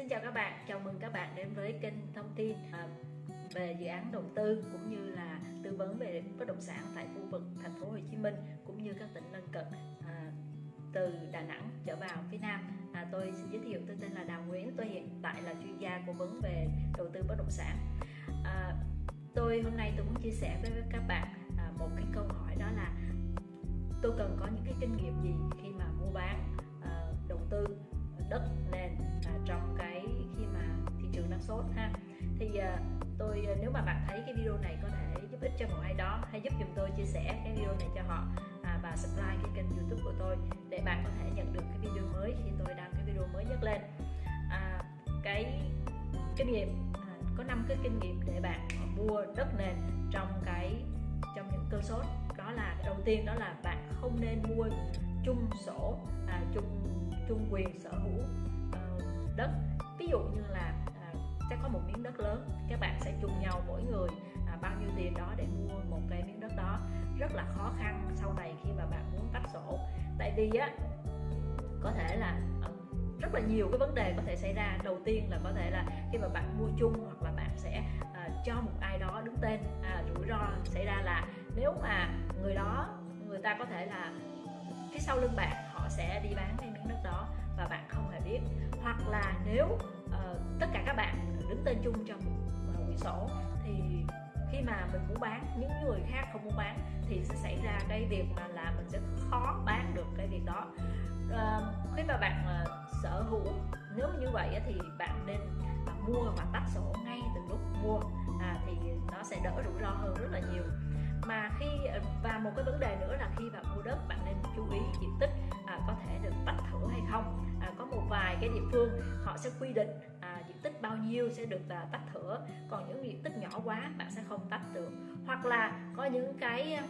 Xin chào các bạn, chào mừng các bạn đến với kênh thông tin à, về dự án đầu tư cũng như là tư vấn về bất động sản tại khu vực thành phố Hồ Chí Minh cũng như các tỉnh lân cận à, từ Đà Nẵng trở vào phía Nam. À, tôi xin giới thiệu tôi tên là Đào Nguyễn, tôi hiện tại là chuyên gia cố vấn về đầu tư bất động sản. À, tôi hôm nay tôi muốn chia sẻ với các bạn à, một cái câu hỏi đó là tôi cần có những cái kinh nghiệm gì khi mà mua bán à, đầu tư đất nền sốt ha. Thì à, tôi à, nếu mà bạn thấy cái video này có thể giúp ích cho một ai đó hãy giúp dùm tôi chia sẻ cái video này cho họ à, và subscribe cái kênh youtube của tôi để bạn có thể nhận được cái video mới khi tôi đăng cái video mới nhất lên. À, cái kinh nghiệm à, có năm cái kinh nghiệm để bạn mua đất nền trong cái trong những cơn sốt. Đó là đầu tiên đó là bạn không nên mua chung sổ à, chung chung quyền sở hữu uh, đất. Ví dụ như là uh, sẽ có một miếng đất lớn. Các bạn sẽ chung nhau mỗi người à, bao nhiêu tiền đó để mua một cái miếng đất đó. Rất là khó khăn sau này khi mà bạn muốn tách sổ. Tại vì á có thể là ờ, rất là nhiều cái vấn đề có thể xảy ra. Đầu tiên là có thể là khi mà bạn mua chung hoặc là bạn sẽ uh, cho một ai đó đứng tên à, rủi ro xảy ra là nếu mà người đó người ta có thể là phía sau lưng bạn đứng tên chung trong một quyển sổ. Thì khi mà mình muốn bán những người khác không muốn bán thì sẽ xảy ra cái việc mà là mình sẽ khó bán được cái việc đó. À, khi mà bạn à, sở hữu nếu như vậy thì bạn nên à, mua và tách sổ ngay từ lúc mua à, thì nó sẽ đỡ rủi ro hơn rất là nhiều. Mà khi ờ, và một cái vấn đề nữa là khi bạn mua đất bạn nên chú ý diện tích à, có thể được tách thửa hay không. À, có một vài cái địa phương họ sẽ quy định nhiêu sẽ được à, tách thửa. Còn những diện tích nhỏ quá bạn sẽ không tách được. Hoặc là có những cái à,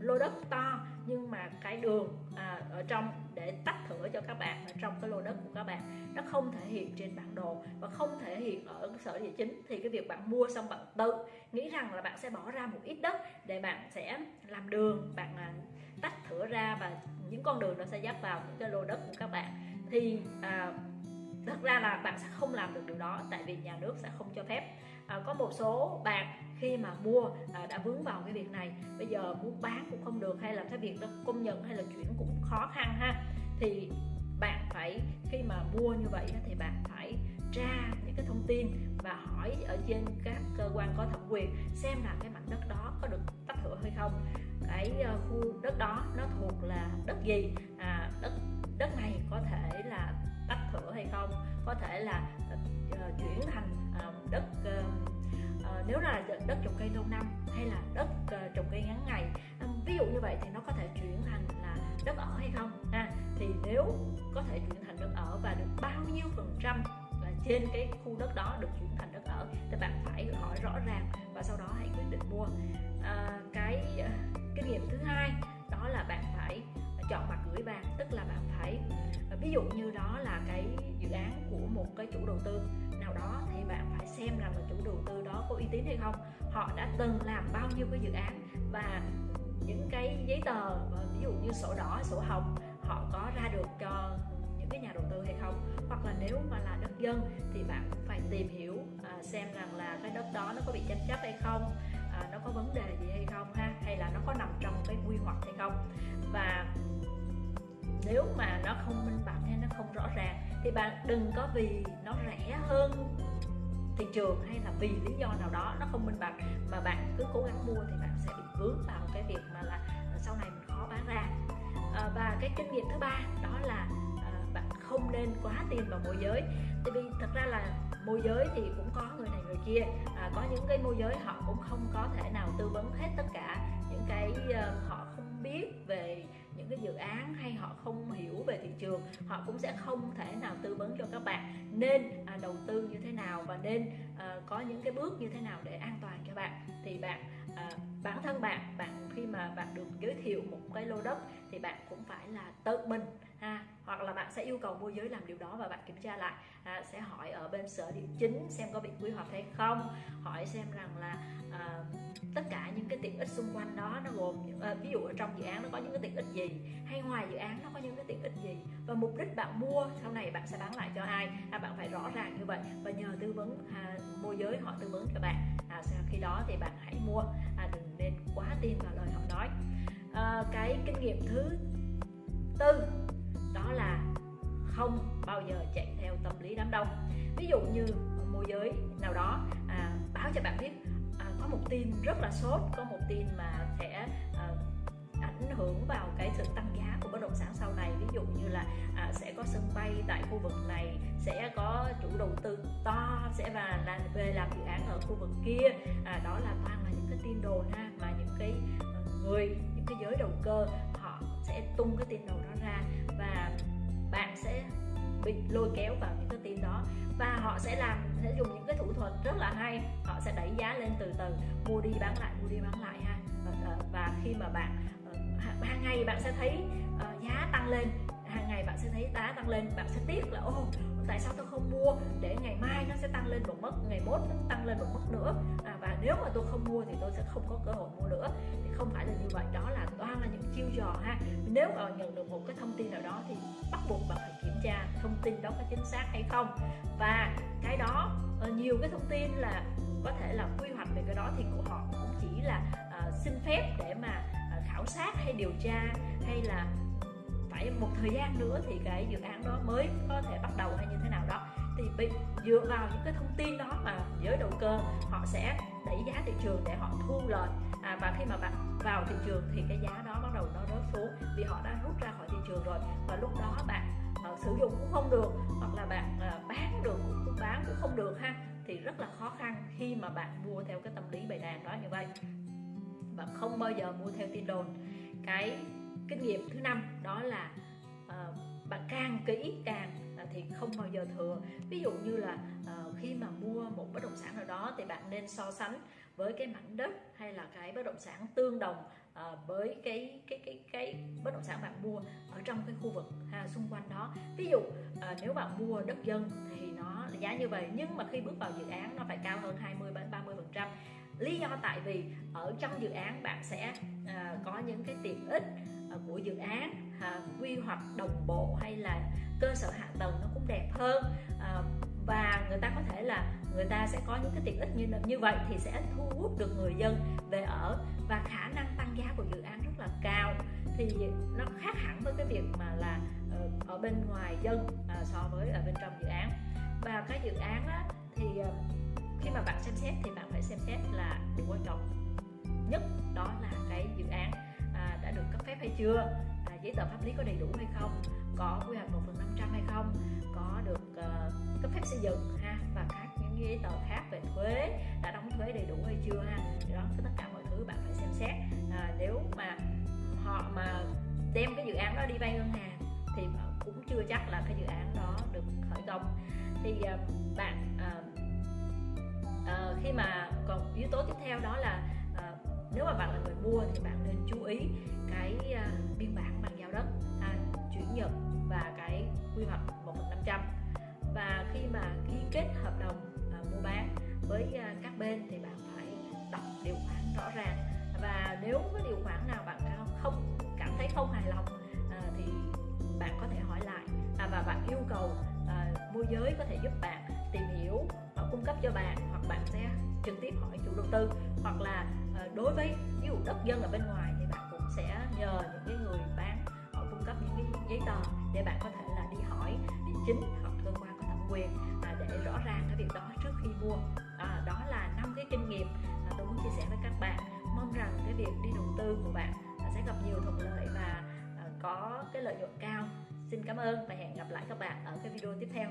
lô đất to nhưng mà cái đường à, ở trong để tách thửa cho các bạn ở trong cái lô đất của các bạn nó không thể hiện trên bản đồ và không thể hiện ở sở địa chính. Thì cái việc bạn mua xong bạn tự nghĩ rằng là bạn sẽ bỏ ra một ít đất để bạn sẽ làm đường bạn à, tách thửa ra và những con đường nó sẽ dắt vào những cái lô đất của các bạn. Thì à, thật ra là bạn sẽ không làm được điều đó tại vì nhà nước sẽ không cho phép. À, có một số bạn khi mà mua à, đã vướng vào cái việc này bây giờ muốn bán cũng không được hay là cái việc đó công nhận hay là chuyển cũng khó khăn ha. Thì bạn phải khi mà mua như vậy thì bạn phải tra những cái thông tin và hỏi ở trên các cơ quan có thẩm quyền xem là cái mảnh đất đó có được tách thửa hay không. Cái ờ, khu đất đó nó thuộc là đất gì? À, đất đất này hay không. Có thể là uh, chuyển thành uh, đất uh, uh, nếu là đất trồng cây lâu năm hay là đất uh, trồng cây ngắn ngày. Um, ví dụ như vậy thì nó có thể chuyển thành là đất ở hay không ha? Thì nếu có thể chuyển thành đất ở và được bao nhiêu phần trăm là trên cái khu đất đó được chuyển thành đất ở thì bạn phải hỏi rõ ràng và sau đó hãy quyết định mua. À, cái kinh nghiệm thứ hai đó là bạn phải chọn mặt gửi vàng tức là bạn phải ví dụ như đó là cái dự án của một cái chủ đầu tư. Nào đó thì bạn phải xem rằng là chủ đầu tư đó có uy tín hay không. Họ đã từng làm bao nhiêu cái dự án và những cái giấy tờ ví dụ như sổ đỏ sổ hồng họ có ra được cho những cái nhà đầu tư hay không? Hoặc là nếu mà là đất dân thì bạn cũng phải tìm hiểu à, xem rằng là cái đất đó nó có bị tranh chấp hay không à, nó có vấn đề gì hay không ha? Hay là nó có nằm trong cái quy hoạch hay không? Và nếu mà nó không minh bạch hay nó không rõ ràng thì bạn đừng có vì nó rẻ hơn thị trường hay là vì lý do nào đó nó không minh bạch mà bạn cứ cố gắng mua thì bạn sẽ bị vướng vào cái việc mà là ờ, sau này mình khó bán ra. À, và cái kinh nghiệm thứ ba đó là à, bạn không nên quá tiền vào môi giới. Tại vì thật ra là môi giới thì cũng có người này người kia à, có những cái môi giới họ cũng không có thể nào tư vấn hết tất cả những cái uh, họ không biết về cái dự án hay họ không hiểu về thị trường họ cũng sẽ không thể nào tư vấn cho các bạn nên à, đầu tư như thế nào và nên à, có những cái bước như thế nào để an toàn cho bạn. Thì bạn à, bản thân bạn bạn khi mà bạn được giới thiệu một cái lô đất thì bạn cũng phải là tự mình ha hoặc là bạn sẽ yêu cầu môi giới làm điều đó và bạn kiểm tra lại à, sẽ hỏi ở bên sở địa chính xem có bị quy hoạch hay không hỏi xem rằng là à, tất cả những cái tiện ích xung quanh đó nó gồm à, ví dụ ở trong dự án nó có những cái tiện ích gì hay ngoài dự án nó có những cái tiện ích gì và mục đích bạn mua sau này bạn sẽ bán lại cho ai à, bạn phải rõ ràng như vậy và nhờ tư vấn à, môi giới họ tư vấn cho bạn à, sau khi đó thì bạn hãy mua à, đừng nên quá tin vào lời họ nói. À, cái kinh nghiệm thứ tư đó là không bao giờ chạy theo tâm lý đám đông. Ví dụ như môi giới nào đó à, báo cho bạn biết à, có một tin rất là sốt có một tin mà sẽ à, ảnh hưởng vào cái sự tăng giá của bất động sản sau này. Ví dụ như là à, sẽ có sân bay tại khu vực này sẽ có chủ đầu tư to sẽ và là về làm dự án ở khu vực kia. À, đó là toàn là những cái tin đồn ha mà những cái ờ, người những cái giới đầu cơ sẽ tung cái tin đồn đó ra và bạn sẽ bị lôi kéo vào những cái tin đó. Và họ sẽ làm sẽ dùng những cái thủ thuật rất là hay. Họ sẽ đẩy giá lên từ từ mua đi bán lại mua đi bán lại ha. Ờ, ờ, và, khi mà bạn ờ, hàng ngày bạn sẽ thấy giá tăng lên. Hàng ngày bạn sẽ thấy giá tăng lên bạn sẽ tiếc là ô tại sao tôi không mua? Để ngày mai nó sẽ tăng lên một mức ngày mốt nó tăng lên một mức nữa. À, nếu mà tôi không mua thì tôi sẽ không có cơ hội mua nữa. Thì không phải là như vậy đó là toàn là những chiêu trò ha. Nếu mà nhận được một cái thông tin nào đó thì bắt buộc bạn phải kiểm tra thông tin đó có chính xác hay không. Và cái đó ờ, nhiều cái thông tin là có thể là quy hoạch về cái đó thì của họ cũng chỉ là uh, xin phép để mà uh, khảo sát hay điều tra hay là phải một thời gian nữa thì cái dự án đó mới có thể bắt đầu hay như thế nào đó thì bị dựa vào những cái thông tin đó mà giới đầu cơ họ sẽ đẩy giá thị trường để họ thu lợi. À, và khi mà bạn vào thị trường thì cái giá đó bắt đầu nó rớt xuống vì họ đã rút ra khỏi thị trường rồi. Và lúc đó bạn uh, sử dụng cũng không được hoặc là bạn uh, bán được cũng bán cũng không được ha thì rất là khó khăn khi mà bạn mua theo cái tâm lý bày đàn đó như vậy. Bạn không bao giờ mua theo tin đồn. Cái kinh nghiệm thứ năm đó là uh, bạn càng kỹ càng thì không bao giờ thừa. Ví dụ như là uh, khi mà mua một bất động sản nào đó thì bạn nên so sánh với cái mảnh đất hay là cái bất động sản tương đồng uh, với cái cái cái cái bất động sản bạn mua ở trong cái khu vực ha, xung quanh đó. Ví dụ uh, nếu bạn mua đất dân thì nó giá như vậy nhưng mà khi bước vào dự án nó phải cao hơn 20 đến 30 phần trăm. Lý do tại vì ở trong dự án bạn sẽ uh, có những cái tiện ích Ờ, của dự án à, quy hoạch đồng bộ hay là cơ sở hạ tầng nó cũng đẹp hơn. À, và người ta có thể là người ta sẽ có những cái tiện ích như như vậy thì sẽ thu hút được người dân về ở và khả năng tăng giá của dự án rất là cao. Thì nó khác hẳn với cái việc mà là ở bên ngoài dân à, so với ở bên trong dự án. Và cái dự án á, thì khi mà bạn xem xét thì bạn phải xem xét là điều quan trọng nhất đó là cái dự án hay chưa? À, giấy tờ pháp lý có đầy đủ hay không? Có quy hoạch một phần năm trăm hay không? Có được uh, cấp phép xây dựng ha? Và các những giấy tờ khác về thuế đã đóng thuế đầy đủ hay chưa ha? Thì đó tất cả mọi thứ bạn phải xem xét. À, nếu mà họ mà đem cái dự án đó đi vay ngân hàng thì cũng chưa chắc là cái dự án đó được khởi công. Thì uh, bạn uh, uh, khi mà còn yếu tố tiếp theo đó là nếu mà bạn là người mua thì bạn nên chú ý cái uh, biên bản bàn giao đất à, chuyển nhượng và cái quy hoạch một phần năm trăm. Và khi mà ký kết hợp đồng uh, mua bán với uh, các bên thì bạn phải đọc điều khoản rõ ràng. Và nếu có điều khoản nào bạn không cảm thấy không hài lòng uh, thì bạn có thể hỏi lại. À, và bạn yêu cầu uh, môi giới có thể giúp bạn tìm hiểu cung cấp cho bạn hoặc bạn sẽ trực tiếp hỏi chủ đầu tư. Hoặc là ờ, đối với ví dụ đất dân ở bên ngoài thì bạn cũng sẽ nhờ những cái người bán họ cung cấp những cái giấy tờ để bạn có thể là đi hỏi địa chính hoặc cơ quan có thẩm quyền à, để rõ ràng cái việc đó trước khi mua. À, đó là năm cái kinh nghiệm à, tôi muốn chia sẻ với các bạn. Mong rằng cái việc đi đầu tư của bạn à, sẽ gặp nhiều thuận lợi và à, có cái lợi nhuận cao. Xin cảm ơn và hẹn gặp lại các bạn ở cái video tiếp theo.